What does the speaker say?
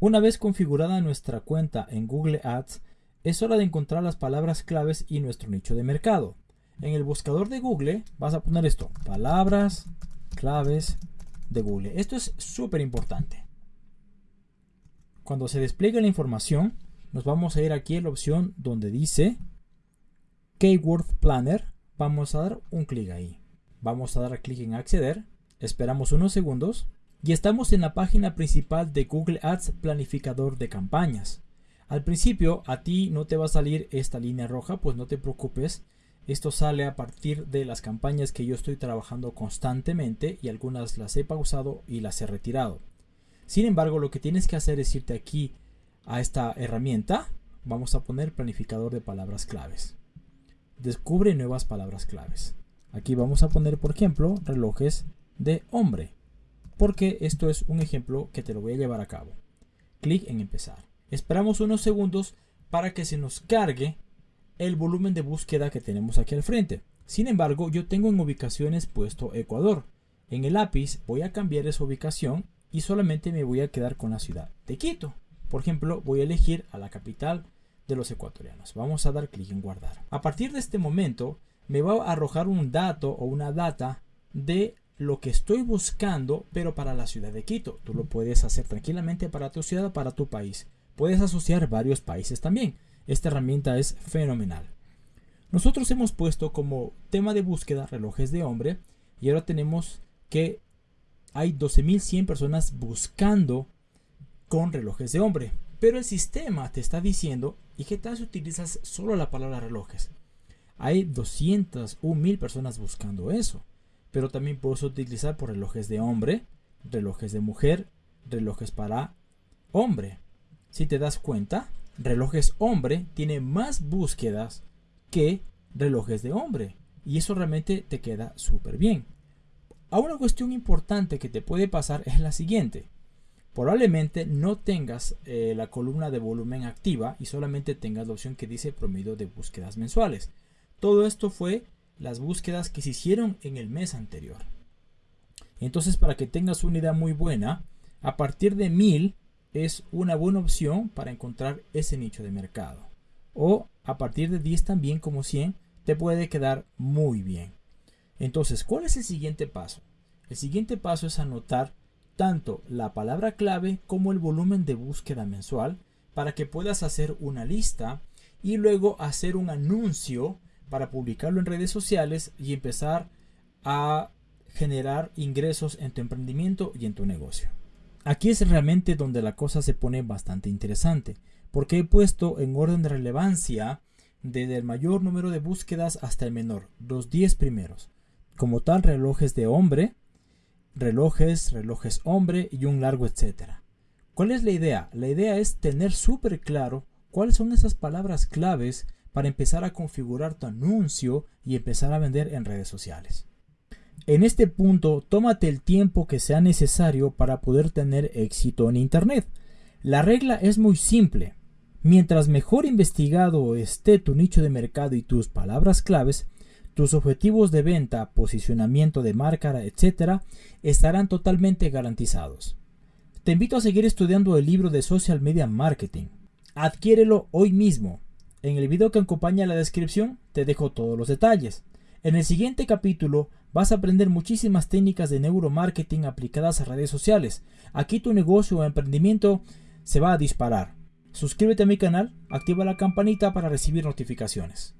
Una vez configurada nuestra cuenta en Google Ads, es hora de encontrar las palabras claves y nuestro nicho de mercado. En el buscador de Google vas a poner esto, palabras claves de Google. Esto es súper importante. Cuando se despliegue la información, nos vamos a ir aquí a la opción donde dice Keyword Planner. Vamos a dar un clic ahí. Vamos a dar clic en acceder. Esperamos unos segundos y estamos en la página principal de Google Ads Planificador de Campañas. Al principio a ti no te va a salir esta línea roja, pues no te preocupes. Esto sale a partir de las campañas que yo estoy trabajando constantemente y algunas las he pausado y las he retirado. Sin embargo, lo que tienes que hacer es irte aquí a esta herramienta. Vamos a poner planificador de palabras claves. Descubre nuevas palabras claves. Aquí vamos a poner, por ejemplo, relojes de hombre porque esto es un ejemplo que te lo voy a llevar a cabo. Clic en empezar. Esperamos unos segundos para que se nos cargue el volumen de búsqueda que tenemos aquí al frente. Sin embargo, yo tengo en ubicaciones puesto Ecuador. En el lápiz voy a cambiar esa ubicación y solamente me voy a quedar con la ciudad de Quito. Por ejemplo, voy a elegir a la capital de los ecuatorianos. Vamos a dar clic en guardar. A partir de este momento me va a arrojar un dato o una data de lo que estoy buscando, pero para la ciudad de Quito. Tú lo puedes hacer tranquilamente para tu ciudad, para tu país. Puedes asociar varios países también. Esta herramienta es fenomenal. Nosotros hemos puesto como tema de búsqueda relojes de hombre y ahora tenemos que hay 12.100 personas buscando con relojes de hombre. Pero el sistema te está diciendo, ¿y qué tal si utilizas solo la palabra relojes? Hay 201.000 personas buscando eso pero también puedes utilizar por relojes de hombre, relojes de mujer, relojes para hombre. Si te das cuenta, relojes hombre tiene más búsquedas que relojes de hombre. Y eso realmente te queda súper bien. Ahora una cuestión importante que te puede pasar es la siguiente. Probablemente no tengas eh, la columna de volumen activa y solamente tengas la opción que dice promedio de búsquedas mensuales. Todo esto fue las búsquedas que se hicieron en el mes anterior. Entonces, para que tengas una idea muy buena, a partir de 1000 es una buena opción para encontrar ese nicho de mercado. O a partir de 10 también como 100 te puede quedar muy bien. Entonces, ¿cuál es el siguiente paso? El siguiente paso es anotar tanto la palabra clave como el volumen de búsqueda mensual para que puedas hacer una lista y luego hacer un anuncio para publicarlo en redes sociales y empezar a generar ingresos en tu emprendimiento y en tu negocio. Aquí es realmente donde la cosa se pone bastante interesante, porque he puesto en orden de relevancia desde el mayor número de búsquedas hasta el menor, los 10 primeros. Como tal, relojes de hombre, relojes, relojes hombre y un largo etcétera. ¿Cuál es la idea? La idea es tener súper claro cuáles son esas palabras claves para empezar a configurar tu anuncio y empezar a vender en redes sociales. En este punto, tómate el tiempo que sea necesario para poder tener éxito en Internet. La regla es muy simple. Mientras mejor investigado esté tu nicho de mercado y tus palabras claves, tus objetivos de venta, posicionamiento de marca, etc., estarán totalmente garantizados. Te invito a seguir estudiando el libro de Social Media Marketing. Adquiérelo hoy mismo. En el video que acompaña la descripción te dejo todos los detalles. En el siguiente capítulo vas a aprender muchísimas técnicas de neuromarketing aplicadas a redes sociales. Aquí tu negocio o emprendimiento se va a disparar. Suscríbete a mi canal, activa la campanita para recibir notificaciones.